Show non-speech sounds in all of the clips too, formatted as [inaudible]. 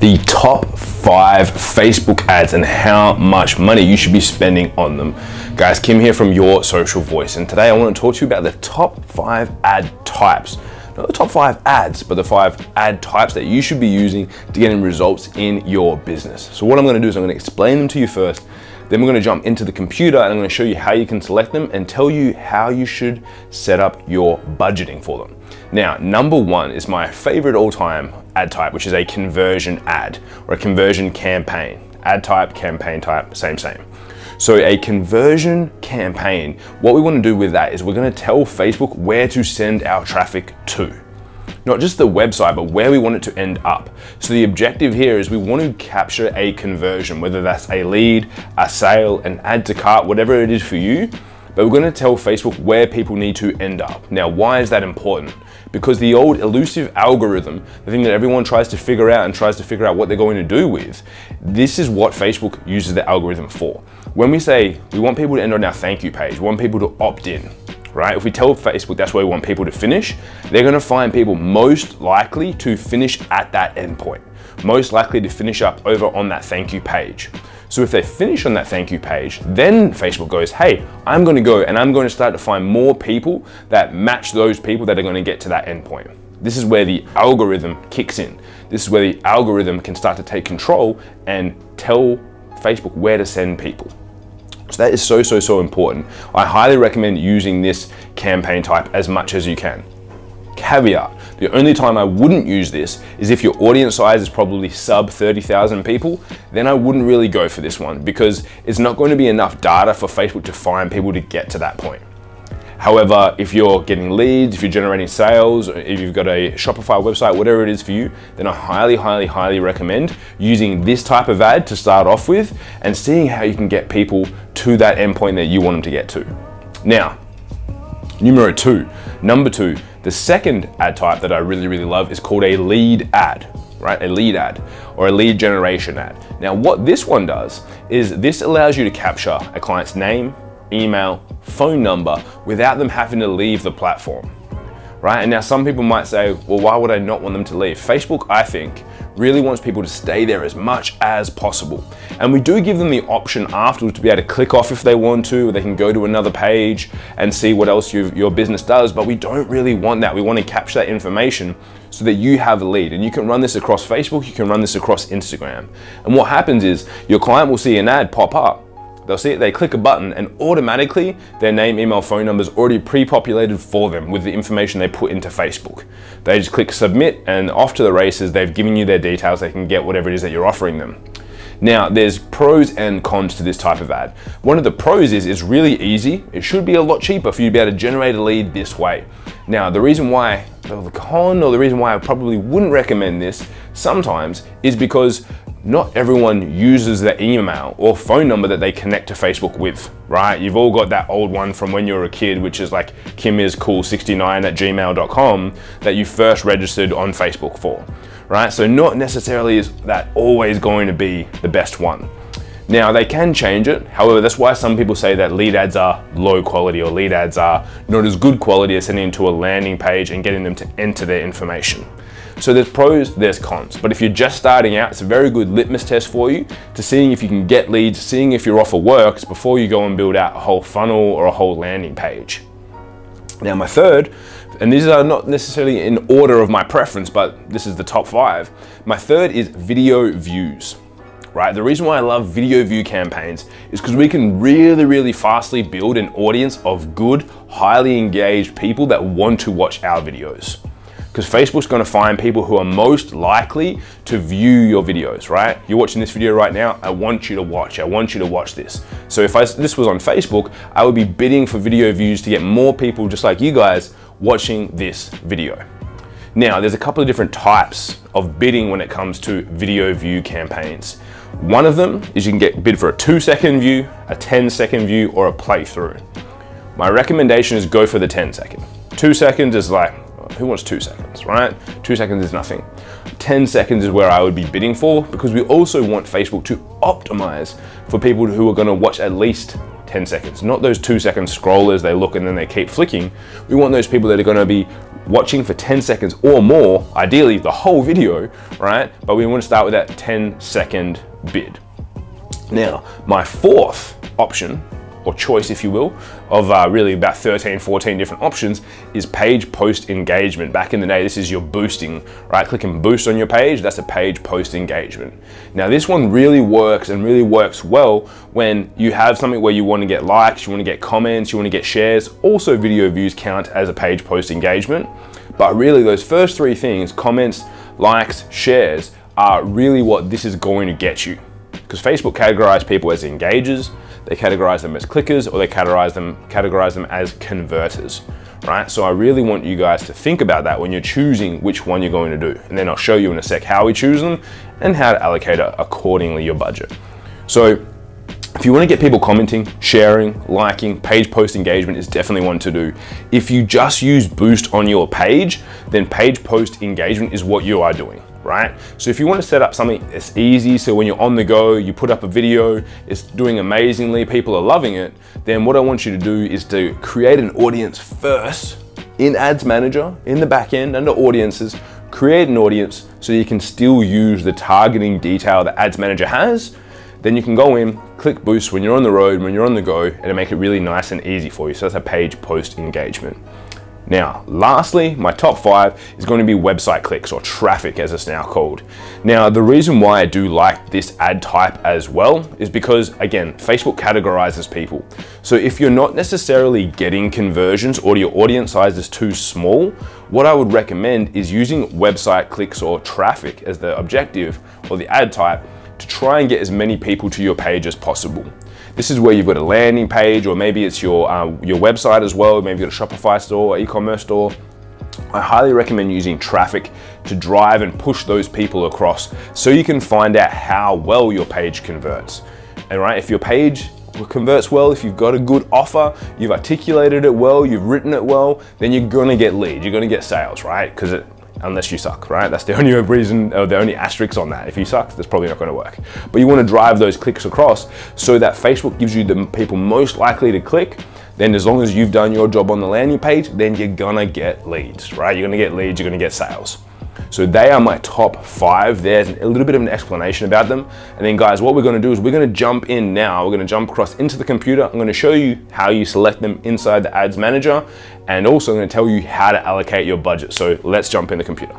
the top five Facebook ads and how much money you should be spending on them. Guys, Kim here from Your Social Voice, and today I want to talk to you about the top five ad types. Not the top five ads, but the five ad types that you should be using to get results in your business. So what I'm going to do is I'm going to explain them to you first, then we're going to jump into the computer and I'm to show you how you can select them and tell you how you should set up your budgeting for them. Now, number one is my favorite all-time ad type, which is a conversion ad or a conversion campaign. Ad type, campaign type, same, same. So a conversion campaign, what we want to do with that is we're going to tell Facebook where to send our traffic to. Not just the website, but where we want it to end up. So the objective here is we want to capture a conversion, whether that's a lead, a sale, an add to cart, whatever it is for you, but we're going to tell Facebook where people need to end up. Now, why is that important? Because the old elusive algorithm, the thing that everyone tries to figure out and tries to figure out what they're going to do with, this is what Facebook uses the algorithm for. When we say we want people to end on our thank you page, we want people to opt in, right? If we tell Facebook that's where we want people to finish, they're gonna find people most likely to finish at that endpoint, most likely to finish up over on that thank you page. So if they finish on that thank you page, then Facebook goes, hey, I'm gonna go and I'm gonna start to find more people that match those people that are gonna get to that endpoint. This is where the algorithm kicks in. This is where the algorithm can start to take control and tell Facebook where to send people. So that is so, so, so important. I highly recommend using this campaign type as much as you can. Caveat, the only time I wouldn't use this is if your audience size is probably sub 30,000 people, then I wouldn't really go for this one because it's not going to be enough data for Facebook to find people to get to that point. However, if you're getting leads, if you're generating sales, if you've got a Shopify website, whatever it is for you, then I highly, highly, highly recommend using this type of ad to start off with and seeing how you can get people to that endpoint that you want them to get to. Now, numero two, number two, the second ad type that I really, really love is called a lead ad, right? A lead ad or a lead generation ad. Now, what this one does is this allows you to capture a client's name, email, phone number without them having to leave the platform right? And now some people might say, well, why would I not want them to leave? Facebook, I think, really wants people to stay there as much as possible. And we do give them the option afterwards to be able to click off if they want to, or they can go to another page and see what else your business does, but we don't really want that. We want to capture that information so that you have a lead. And you can run this across Facebook, you can run this across Instagram. And what happens is your client will see an ad pop up They'll see it, they click a button and automatically their name, email, phone number is already pre-populated for them with the information they put into Facebook. They just click submit and off to the races, they've given you their details, they can get whatever it is that you're offering them. Now, there's pros and cons to this type of ad. One of the pros is it's really easy. It should be a lot cheaper for you to be able to generate a lead this way. Now, the reason why, the con or the reason why I probably wouldn't recommend this sometimes is because not everyone uses the email or phone number that they connect to Facebook with, right? You've all got that old one from when you were a kid, which is like kimiscool69 at gmail.com that you first registered on Facebook for, right? So not necessarily is that always going to be the best one. Now they can change it. However, that's why some people say that lead ads are low quality or lead ads are not as good quality as sending them to a landing page and getting them to enter their information. So there's pros, there's cons. But if you're just starting out, it's a very good litmus test for you to seeing if you can get leads, seeing if your offer works before you go and build out a whole funnel or a whole landing page. Now my third, and these are not necessarily in order of my preference, but this is the top five. My third is video views right? The reason why I love video view campaigns is because we can really, really fastly build an audience of good, highly engaged people that want to watch our videos because Facebook's gonna find people who are most likely to view your videos, right? You're watching this video right now, I want you to watch, I want you to watch this. So if I, this was on Facebook, I would be bidding for video views to get more people just like you guys watching this video. Now, there's a couple of different types of bidding when it comes to video view campaigns. One of them is you can get bid for a two second view, a 10 second view, or a playthrough. My recommendation is go for the 10 second. Two seconds is like, who wants two seconds, right? Two seconds is nothing. 10 seconds is where I would be bidding for because we also want Facebook to optimize for people who are gonna watch at least 10 seconds, not those two second scrollers, they look and then they keep flicking. We want those people that are gonna be watching for 10 seconds or more, ideally the whole video, right? But we want to start with that 10 second bid. Now, my fourth option or choice, if you will, of uh, really about 13, 14 different options is page post engagement. Back in the day, this is your boosting, right? Click and boost on your page, that's a page post engagement. Now this one really works and really works well when you have something where you wanna get likes, you wanna get comments, you wanna get shares. Also video views count as a page post engagement. But really those first three things, comments, likes, shares, are really what this is going to get you. Because Facebook categorizes people as engagers, they categorize them as clickers or they categorize them, categorize them as converters, right? So I really want you guys to think about that when you're choosing which one you're going to do. And then I'll show you in a sec how we choose them and how to allocate accordingly your budget. So if you want to get people commenting, sharing, liking, page post engagement is definitely one to do. If you just use Boost on your page, then page post engagement is what you are doing right? So if you want to set up something that's easy, so when you're on the go, you put up a video, it's doing amazingly, people are loving it, then what I want you to do is to create an audience first in Ads Manager, in the back end, under audiences, create an audience so you can still use the targeting detail that Ads Manager has. Then you can go in, click boost when you're on the road, when you're on the go, and make it really nice and easy for you. So that's a page post engagement. Now, lastly, my top five is going to be website clicks or traffic as it's now called. Now, the reason why I do like this ad type as well is because again, Facebook categorizes people. So if you're not necessarily getting conversions or your audience size is too small, what I would recommend is using website clicks or traffic as the objective or the ad type to try and get as many people to your page as possible. This is where you've got a landing page or maybe it's your, uh, your website as well. Maybe you've got a Shopify store or e-commerce store. I highly recommend using traffic to drive and push those people across so you can find out how well your page converts. And right, if your page converts well, if you've got a good offer, you've articulated it well, you've written it well, then you're gonna get leads, you're gonna get sales, right? Because it unless you suck, right? That's the [laughs] only reason, or the only asterisk on that. If you suck, that's probably not gonna work. But you wanna drive those clicks across so that Facebook gives you the people most likely to click, then as long as you've done your job on the landing page, then you're gonna get leads, right? You're gonna get leads, you're gonna get sales. So they are my top five. There's a little bit of an explanation about them. And then guys, what we're gonna do is we're gonna jump in now. We're gonna jump across into the computer. I'm gonna show you how you select them inside the ads manager. And also I'm gonna tell you how to allocate your budget. So let's jump in the computer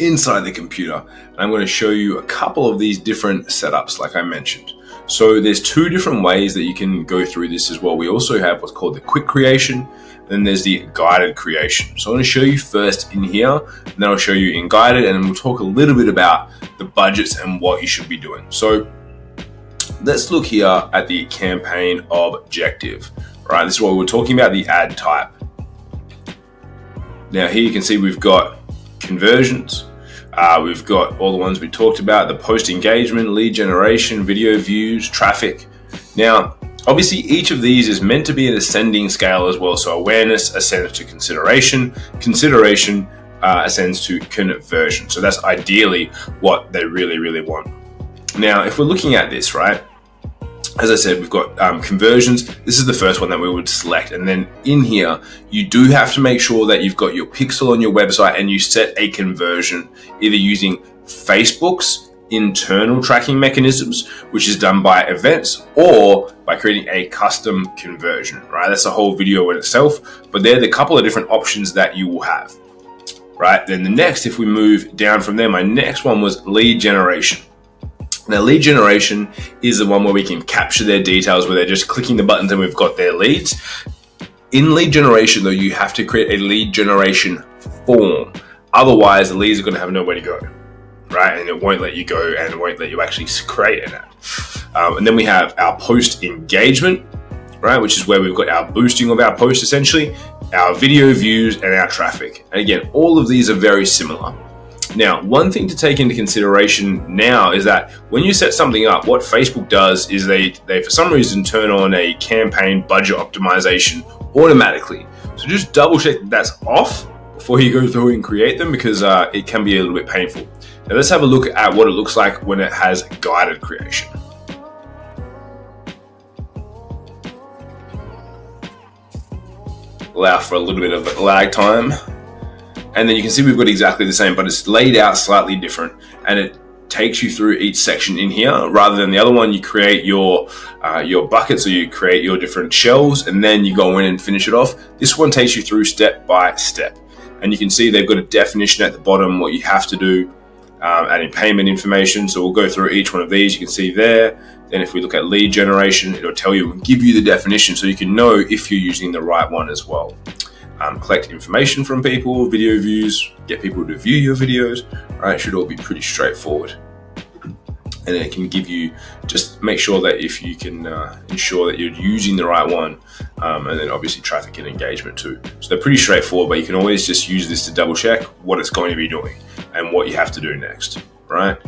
inside the computer. And I'm going to show you a couple of these different setups like I mentioned. So there's two different ways that you can go through this as well. We also have what's called the quick creation then there's the guided creation. So I'm going to show you first in here, and then I'll show you in guided, and we'll talk a little bit about the budgets and what you should be doing. So let's look here at the campaign objective. Right, this is what we're talking about, the ad type. Now here you can see we've got conversions, uh, we've got all the ones we talked about, the post engagement, lead generation, video views, traffic. Now, Obviously, each of these is meant to be an ascending scale as well. So awareness ascends to consideration, consideration uh, ascends to conversion. So that's ideally what they really, really want. Now, if we're looking at this, right, as I said, we've got um, conversions. This is the first one that we would select. And then in here, you do have to make sure that you've got your pixel on your website and you set a conversion, either using Facebook's internal tracking mechanisms, which is done by events or by creating a custom conversion, right? That's a whole video in itself, but they're the couple of different options that you will have, right? Then the next, if we move down from there, my next one was lead generation. Now, lead generation is the one where we can capture their details, where they're just clicking the buttons and we've got their leads. In lead generation, though, you have to create a lead generation form. Otherwise, the leads are going to have nowhere to go right? And it won't let you go and it won't let you actually create an ad. Um, and then we have our post engagement, right? Which is where we've got our boosting of our post essentially, our video views and our traffic. And again, all of these are very similar. Now, one thing to take into consideration now is that when you set something up, what Facebook does is they, they for some reason turn on a campaign budget optimization automatically. So just double check that that's off before you go through and create them because uh, it can be a little bit painful. Now let's have a look at what it looks like when it has guided creation. Allow for a little bit of lag time. And then you can see we've got exactly the same, but it's laid out slightly different. And it takes you through each section in here rather than the other one you create your uh, your buckets or you create your different shells and then you go in and finish it off this one takes you through step by step and you can see they've got a definition at the bottom what you have to do um, adding payment information so we'll go through each one of these you can see there then if we look at lead generation it'll tell you and give you the definition so you can know if you're using the right one as well um, collect information from people, video views, get people to view your videos, right? It should all be pretty straightforward. And it can give you, just make sure that if you can uh, ensure that you're using the right one, um, and then obviously traffic and engagement too. So they're pretty straightforward, but you can always just use this to double check what it's going to be doing and what you have to do next, right?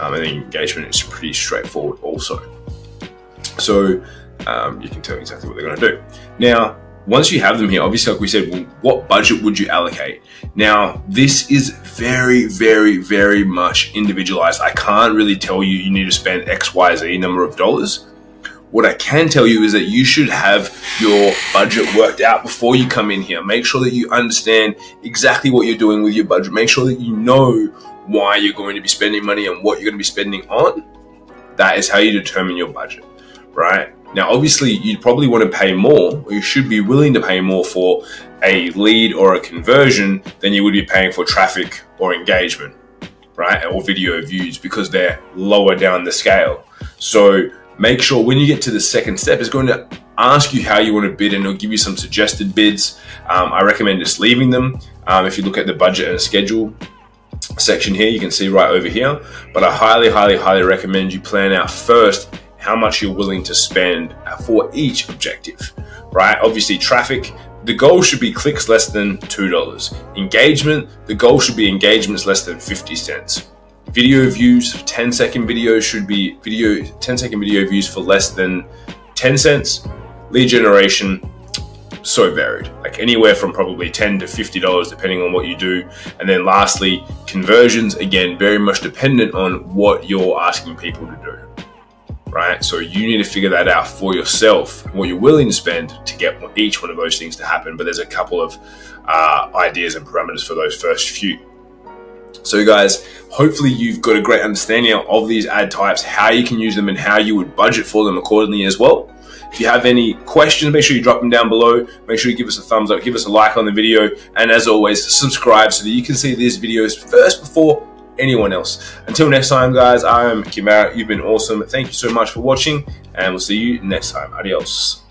Um, and engagement is pretty straightforward also. So um, you can tell exactly what they're going to do. Now, once you have them here, obviously, like we said, well, what budget would you allocate? Now, this is very, very, very much individualized. I can't really tell you you need to spend X, Y, Z number of dollars. What I can tell you is that you should have your budget worked out before you come in here. Make sure that you understand exactly what you're doing with your budget. Make sure that you know why you're going to be spending money and what you're going to be spending on. That is how you determine your budget, right? Now, obviously, you'd probably want to pay more, or you should be willing to pay more for a lead or a conversion than you would be paying for traffic or engagement, right? Or video views because they're lower down the scale. So make sure when you get to the second step, it's going to ask you how you want to bid and it'll give you some suggested bids. Um, I recommend just leaving them. Um, if you look at the budget and schedule, section here you can see right over here but i highly highly highly recommend you plan out first how much you're willing to spend for each objective, right? Obviously, traffic, the goal should be clicks less than $2. Engagement, the goal should be engagements less than 50 cents. Video views, 10 second videos should be video 10 second video views for less than 10 cents. Lead generation, so varied, like anywhere from probably 10 to $50 depending on what you do. And then lastly, conversions, again, very much dependent on what you're asking people to do right? So you need to figure that out for yourself, what you're willing to spend to get each one of those things to happen. But there's a couple of uh, ideas and parameters for those first few. So, guys, hopefully you've got a great understanding of these ad types, how you can use them, and how you would budget for them accordingly as well. If you have any questions, make sure you drop them down below. Make sure you give us a thumbs up, give us a like on the video, and as always, subscribe so that you can see these videos first before anyone else. Until next time, guys, I am Kim You've been awesome. Thank you so much for watching, and we'll see you next time. Adios.